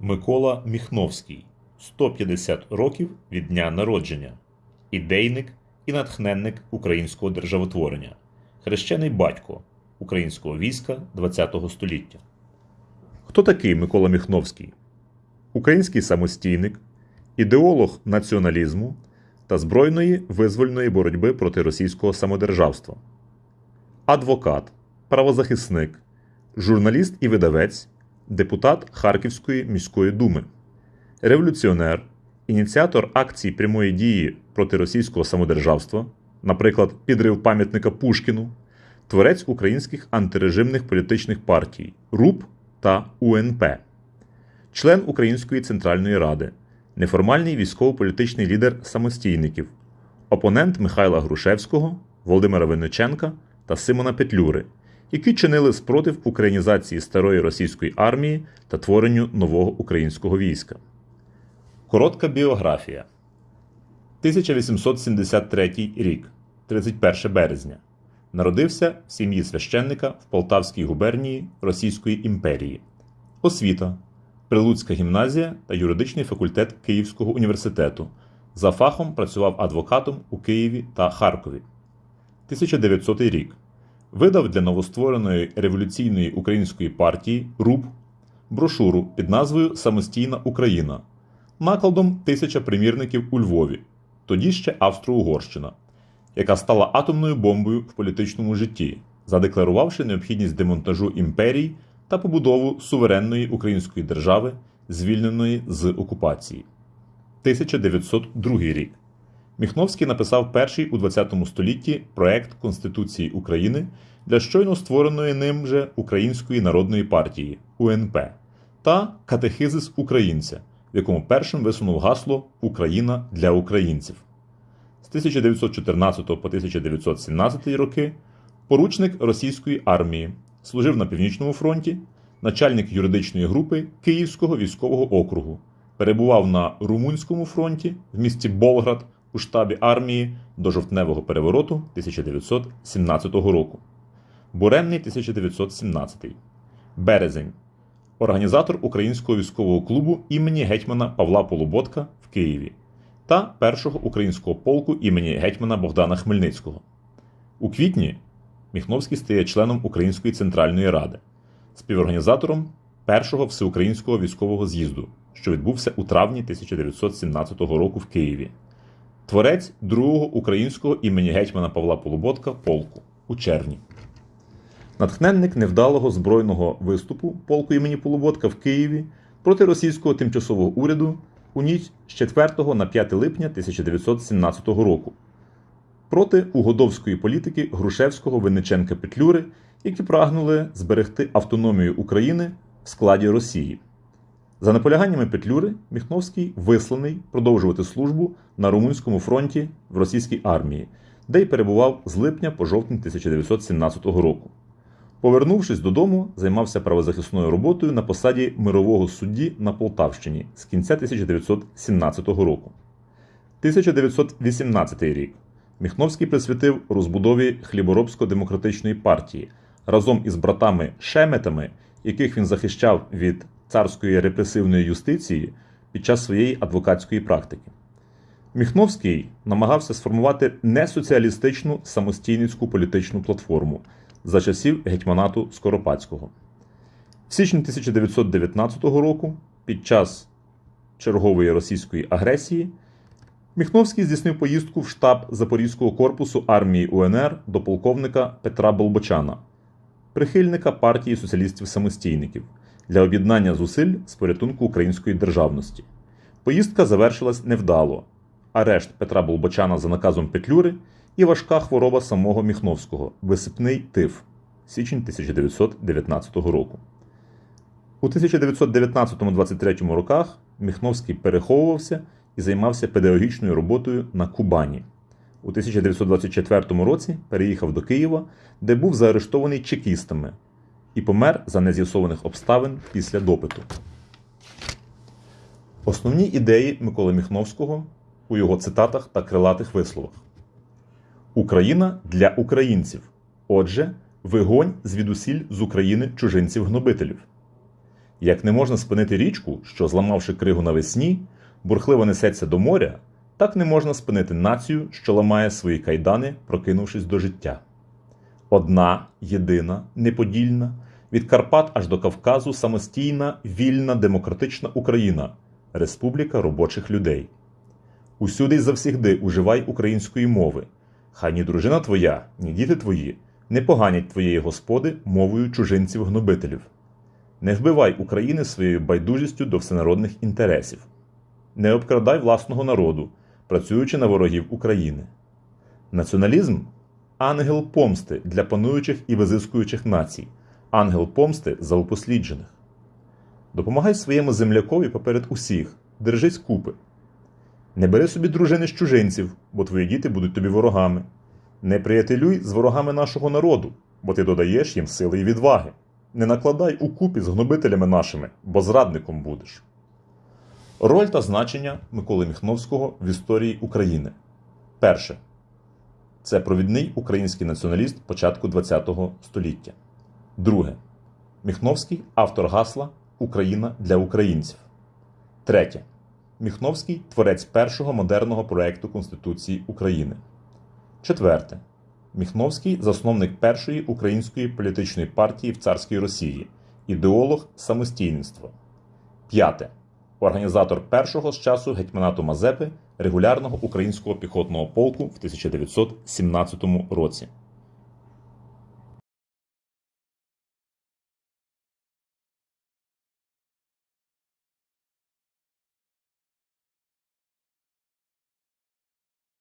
Микола Міхновський 150 років від дня народження, ідейник і натхненник українського державотворення, хрещений батько українського війська ХХ століття. Хто такий Микола Міхновський? Український самостійник, ідеолог націоналізму та збройної визвольної боротьби проти російського самодержавства, адвокат, правозахисник, журналіст і видавець, депутат Харківської міської думи, революціонер, ініціатор акцій прямої дії проти російського самодержавства, наприклад, підрив пам'ятника Пушкіну, творець українських антирежимних політичних партій РУП та УНП, член Української Центральної Ради, неформальний військово-політичний лідер самостійників, опонент Михайла Грушевського, Володимира Винниченка та Симона Петлюри, які чинили спротив українізації старої російської армії та творенню нового українського війська. Коротка біографія 1873 рік, 31 березня. Народився в сім'ї священника в Полтавській губернії Російської імперії. Освіта Прилуцька гімназія та юридичний факультет Київського університету. За фахом працював адвокатом у Києві та Харкові. 1900 рік. Видав для новоствореної революційної української партії РУП брошуру під назвою Самостійна Україна накладом тисяча примірників у Львові, тоді ще Австро-Угорщина, яка стала атомною бомбою в політичному житті, задекларувавши необхідність демонтажу імперій та побудову суверенної української держави, звільненої з окупації. 1902 рік. Міхновський написав перший у ХХ столітті проект Конституції України для щойно створеної ним же Української народної партії УНП та Катехизис українця, в якому першим висунув гасло Україна для українців. З 1914 по 1917 роки поручник російської армії, служив на Північному фронті, начальник юридичної групи Київського військового округу, перебував на Румунському фронті в місті Болград у штабі армії до жовтневого перевороту 1917 року. Буремний 1917. Березень. Організатор Українського військового клубу імені гетьмана Павла Полуботка в Києві та першого українського полку імені гетьмана Богдана Хмельницького. У квітні Міхновський стає членом Української центральної ради, співорганізатором першого всеукраїнського військового з'їзду, що відбувся у травні 1917 року в Києві. Творець другого українського імені гетьмана Павла Полуботка полку у червні. Натхненник невдалого збройного виступу полку імені Полуботка в Києві проти російського тимчасового уряду у ніч з 4 на 5 липня 1917 року проти угодовської політики Грушевського Винниченка Петлюри, які прагнули зберегти автономію України в складі Росії. За наполяганнями Петлюри, Міхновський висланий продовжувати службу на Румунському фронті в російській армії, де й перебував з липня по жовтень 1917 року. Повернувшись додому, займався правозахисною роботою на посаді мирового судді на Полтавщині з кінця 1917 року. 1918 рік. Міхновський присвятив розбудові хліборобсько-демократичної партії разом із братами Шеметами, яких він захищав від царської репресивної юстиції під час своєї адвокатської практики. Міхновський намагався сформувати несоціалістичну самостійницьку політичну платформу за часів гетьманату Скоропадського. В січні 1919 року, під час чергової російської агресії, Міхновський здійснив поїздку в штаб Запорізького корпусу армії УНР до полковника Петра Болбочана, прихильника партії соціалістів-самостійників для об'єднання зусиль з порятунку української державності. Поїздка завершилась невдало. Арешт Петра Болбочана за наказом Петлюри і важка хвороба самого Міхновського висипний тиф січень 1919 року. У 1919-23 роках Міхновський переховувався і займався педагогічною роботою на Кубані. У 1924 році переїхав до Києва, де був заарештований чекістами і помер за нез'ясованих обставин після допиту. Основні ідеї Миколи Міхновського у його цитатах та крилатих висловах. Україна для українців. Отже, вигонь звідусіль з України чужинців-гнобителів. Як не можна спинити річку, що, зламавши кригу навесні, бурхливо несеться до моря, так не можна спинити націю, що ламає свої кайдани, прокинувшись до життя. Одна, єдина, неподільна, від Карпат аж до Кавказу самостійна, вільна, демократична Україна, Республіка робочих людей. Усюди й завсігди уживай української мови. Хай ні дружина твоя, ні діти твої не поганять твоєї господи мовою чужинців-гнобителів. Не вбивай України своєю байдужістю до всенародних інтересів. Не обкрадай власного народу, працюючи на ворогів України. Націоналізм ангел помсти для пануючих і визискуючих націй, ангел помсти за упосліджених. Допомагай своєму землякові поперед усіх, держись купи. Не бери собі дружини з чужинців, бо твої діти будуть тобі ворогами. Не приятелюй з ворогами нашого народу, бо ти додаєш їм сили і відваги. Не накладай у купі з гнобителями нашими, бо зрадником будеш. Роль та значення Миколи Міхновського в історії України. Перше. Це провідний український націоналіст початку ХХ століття. Друге. Міхновський автор гасла Україна для українців. Третє. Міхновський творець першого модерного проекту Конституції України. Четверте. Міхновський засновник першої української політичної партії в царській Росії, ідеолог самостійництва. П'яте. Організатор першого з часу гетьманату Мазепи регулярного українського піхотного полку в 1917 році.